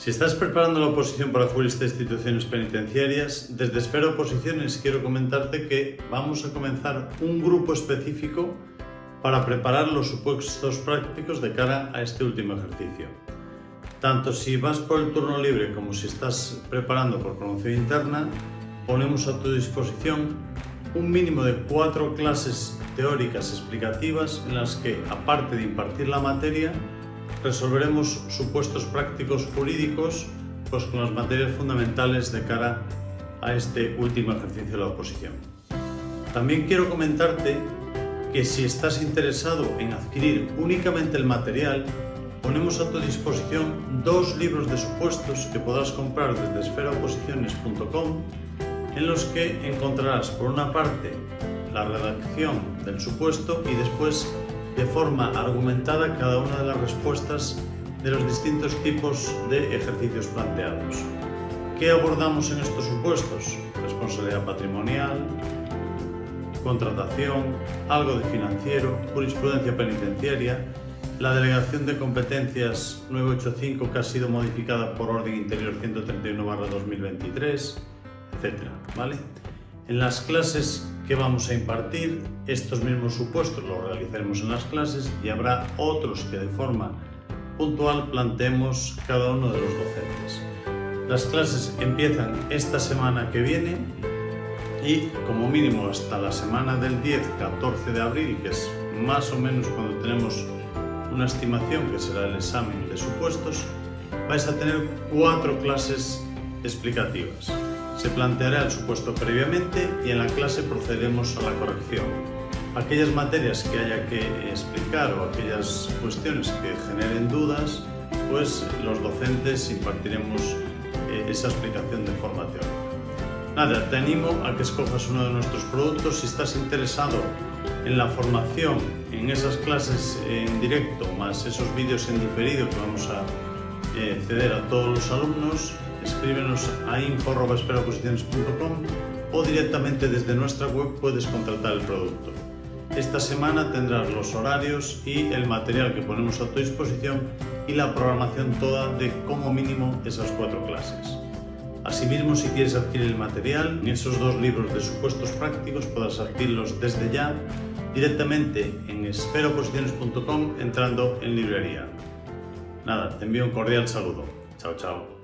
Si estás preparando la oposición para jurista de instituciones penitenciarias, desde Esfera Oposiciones quiero comentarte que vamos a comenzar un grupo específico para preparar los supuestos prácticos de cara a este último ejercicio. Tanto si vas por el turno libre como si estás preparando por promoción interna, ponemos a tu disposición un mínimo de cuatro clases teóricas explicativas en las que, aparte de impartir la materia, resolveremos supuestos prácticos jurídicos pues, con las materias fundamentales de cara a este último ejercicio de la oposición. También quiero comentarte que si estás interesado en adquirir únicamente el material, ponemos a tu disposición dos libros de supuestos que podrás comprar desde esferaoposiciones.com en los que encontrarás por una parte la redacción del supuesto y después de forma argumentada cada una de las respuestas de los distintos tipos de ejercicios planteados. ¿Qué abordamos en estos supuestos? Responsabilidad patrimonial, contratación, algo de financiero, jurisprudencia penitenciaria, la delegación de competencias 985 que ha sido modificada por orden interior 131-2023, etc. ¿vale? En las clases que vamos a impartir, estos mismos supuestos los realizaremos en las clases y habrá otros que de forma puntual planteemos cada uno de los docentes. Las clases empiezan esta semana que viene y como mínimo hasta la semana del 10-14 de abril, que es más o menos cuando tenemos una estimación que será el examen de supuestos, vais a tener cuatro clases explicativas. Se planteará el supuesto previamente y en la clase procederemos a la corrección. Aquellas materias que haya que explicar o aquellas cuestiones que generen dudas, pues los docentes impartiremos eh, esa explicación de forma teórica. Nada, te animo a que escojas uno de nuestros productos si estás interesado en la formación, en esas clases en directo, más esos vídeos en diferido que vamos a eh, ceder a todos los alumnos, escríbenos a info.esperaposiciones.com o directamente desde nuestra web puedes contratar el producto. Esta semana tendrás los horarios y el material que ponemos a tu disposición y la programación toda de como mínimo esas cuatro clases. Asimismo, si quieres adquirir el material, esos dos libros de supuestos prácticos podrás adquirirlos desde ya directamente en esferaoposiciones.com entrando en librería. Nada, te envío un cordial saludo. Chao, chao.